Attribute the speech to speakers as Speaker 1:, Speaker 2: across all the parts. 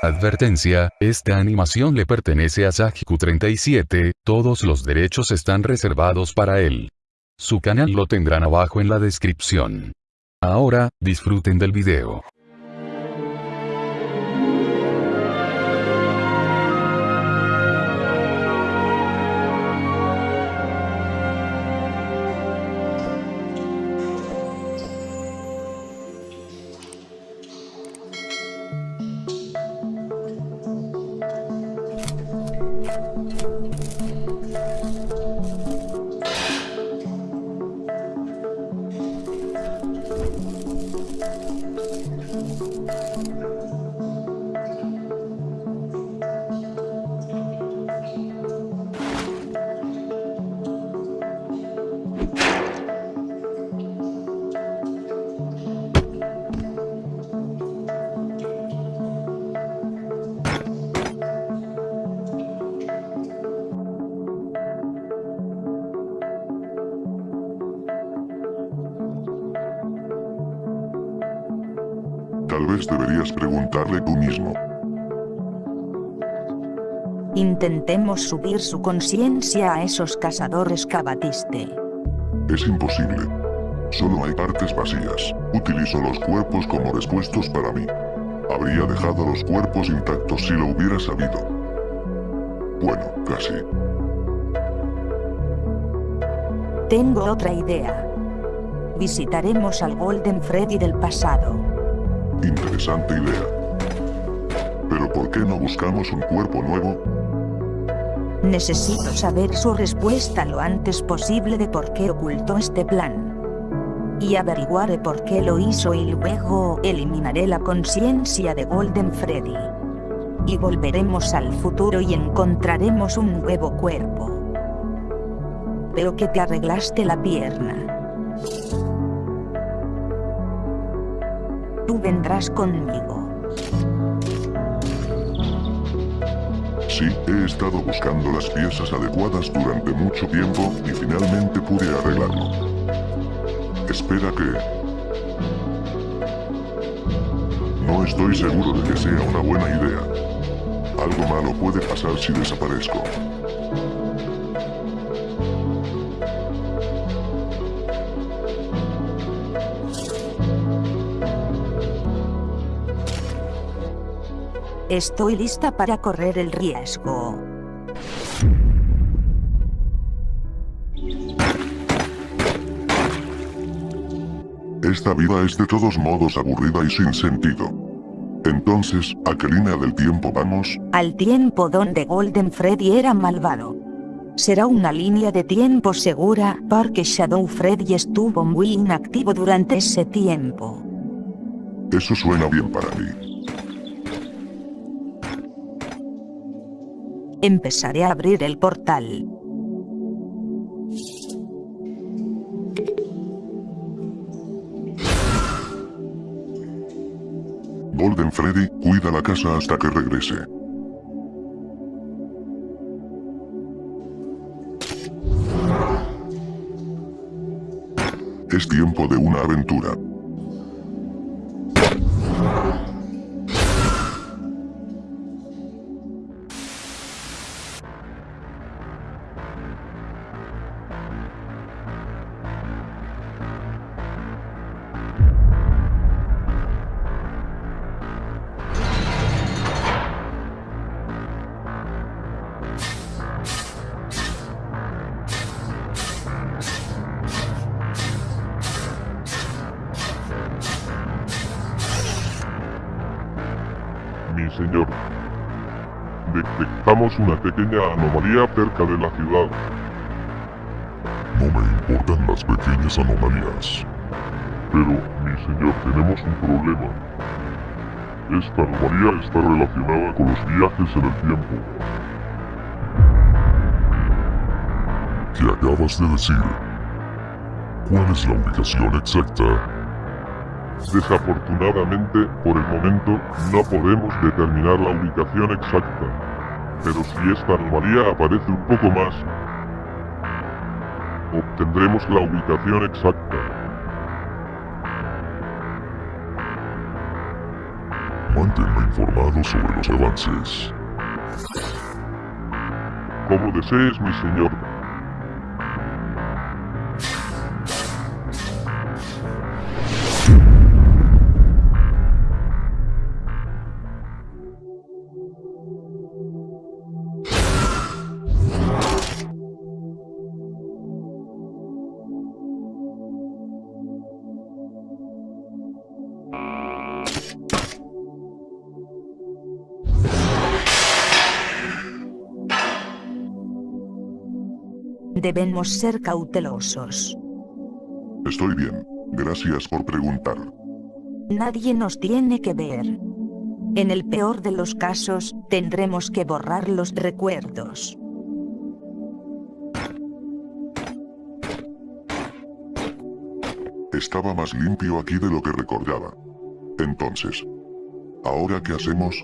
Speaker 1: Advertencia, esta animación le pertenece a Sajiku37, todos los derechos están reservados para él. Su canal lo tendrán abajo en la descripción. Ahora, disfruten del video.
Speaker 2: Tal vez deberías preguntarle tú mismo.
Speaker 3: Intentemos subir su conciencia a esos cazadores que abatiste.
Speaker 2: Es imposible. Solo hay partes vacías. Utilizo los cuerpos como respuestos para mí. Habría dejado los cuerpos intactos si lo hubiera sabido. Bueno, casi.
Speaker 3: Tengo otra idea. Visitaremos al Golden Freddy del pasado.
Speaker 2: Interesante idea. Pero ¿por qué no buscamos un cuerpo nuevo?
Speaker 3: Necesito saber su respuesta lo antes posible de por qué ocultó este plan. Y averiguaré por qué lo hizo y luego eliminaré la conciencia de Golden Freddy. Y volveremos al futuro y encontraremos un nuevo cuerpo. Veo que te arreglaste la pierna. Tú vendrás conmigo.
Speaker 2: Sí, he estado buscando las piezas adecuadas durante mucho tiempo y finalmente pude arreglarlo. Espera que... No estoy seguro de que sea una buena idea. Algo malo puede pasar si desaparezco.
Speaker 3: Estoy lista para correr el riesgo.
Speaker 2: Esta vida es de todos modos aburrida y sin sentido. Entonces, ¿a qué línea del tiempo vamos?
Speaker 3: Al tiempo donde Golden Freddy era malvado. Será una línea de tiempo segura porque Shadow Freddy estuvo muy inactivo durante ese tiempo.
Speaker 2: Eso suena bien para mí.
Speaker 3: Empezaré a abrir el portal.
Speaker 2: Golden Freddy, cuida la casa hasta que regrese. Es tiempo de una aventura.
Speaker 4: Detectamos una pequeña anomalía cerca de la ciudad.
Speaker 2: No me importan las pequeñas anomalías.
Speaker 4: Pero, mi señor, tenemos un problema. Esta anomalía está relacionada con los viajes en el tiempo.
Speaker 2: ¿Qué acabas de decir? ¿Cuál es la ubicación exacta?
Speaker 4: Desafortunadamente, por el momento, no podemos determinar la ubicación exacta. Pero si esta anomalía aparece un poco más, obtendremos la ubicación exacta. Manténme informado sobre los avances. Como desees, mi señor.
Speaker 3: Debemos ser cautelosos.
Speaker 2: Estoy bien. Gracias por preguntar.
Speaker 3: Nadie nos tiene que ver. En el peor de los casos, tendremos que borrar los recuerdos.
Speaker 2: Estaba más limpio aquí de lo que recordaba. Entonces, ¿ahora qué hacemos?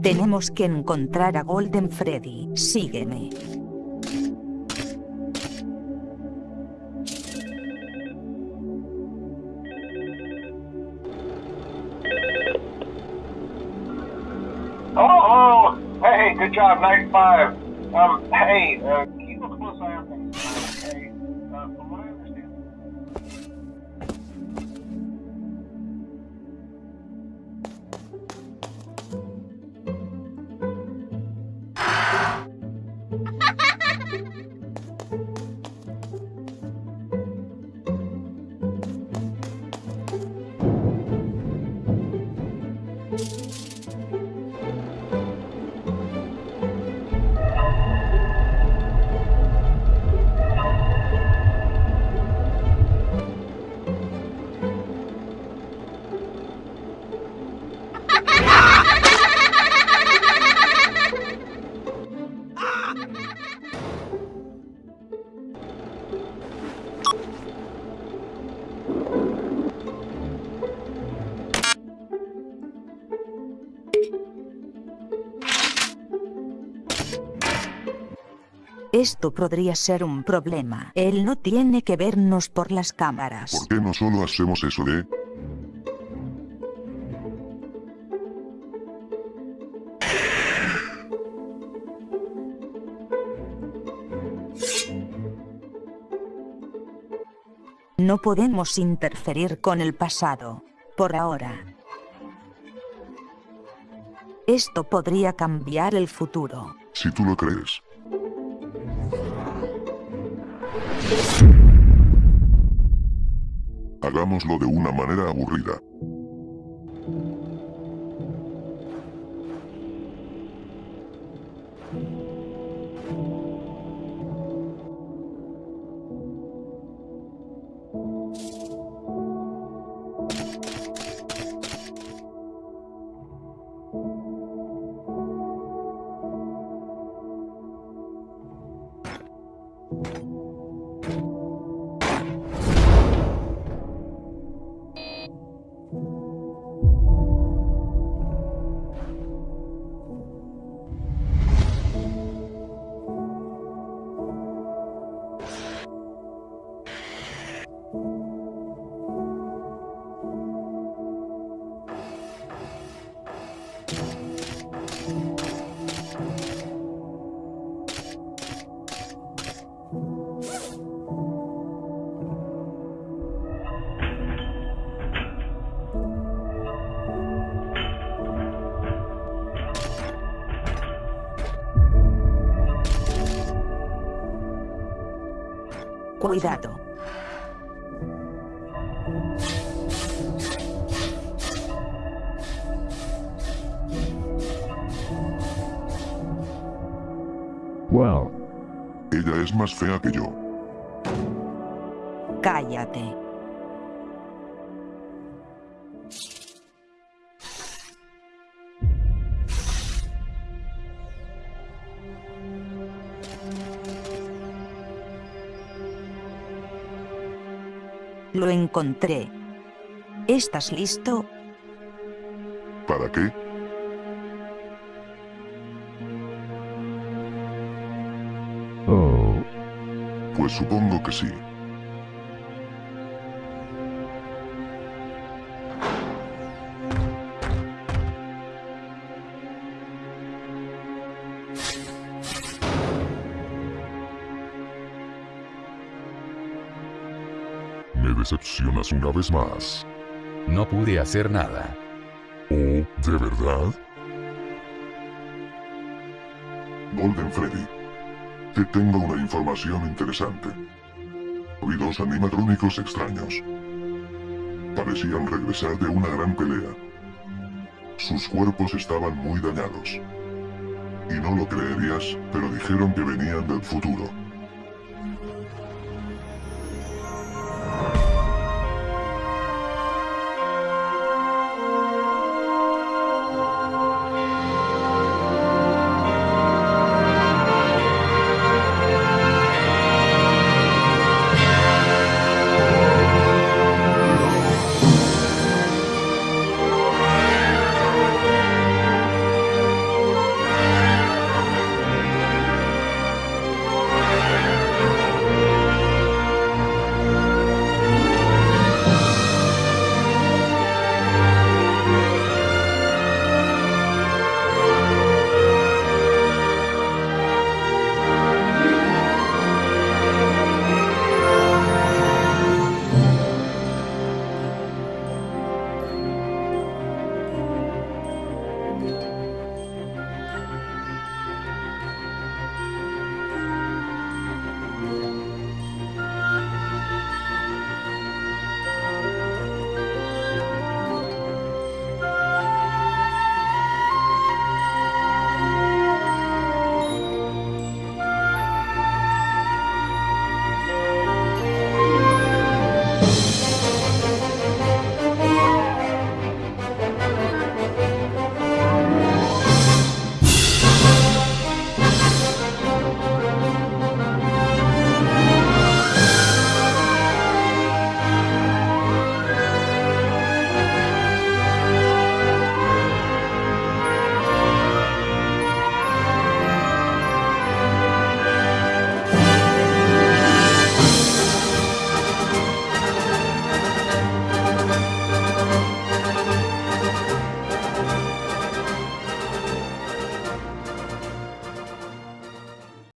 Speaker 3: Tenemos que encontrar a Golden Freddy. Sígueme.
Speaker 5: Good job, night five. Um, hey, uh,
Speaker 3: Esto podría ser un problema. Él no tiene que vernos por las cámaras.
Speaker 2: ¿Por qué no solo hacemos eso de...
Speaker 3: No podemos interferir con el pasado. Por ahora. Esto podría cambiar el futuro.
Speaker 2: si tú lo crees? Hagámoslo de una manera aburrida.
Speaker 3: Cuidado.
Speaker 4: Wow.
Speaker 2: Ella es más fea que yo.
Speaker 3: Cállate. Lo encontré. ¿Estás listo?
Speaker 2: ¿Para qué? Pues supongo que sí. Me decepcionas una vez más.
Speaker 1: No pude hacer nada.
Speaker 2: Oh, ¿de verdad? Golden Freddy. Te tengo una información interesante. Vi dos animatrónicos extraños. Parecían regresar de una gran pelea. Sus cuerpos estaban muy dañados. Y no lo creerías, pero dijeron que venían del futuro.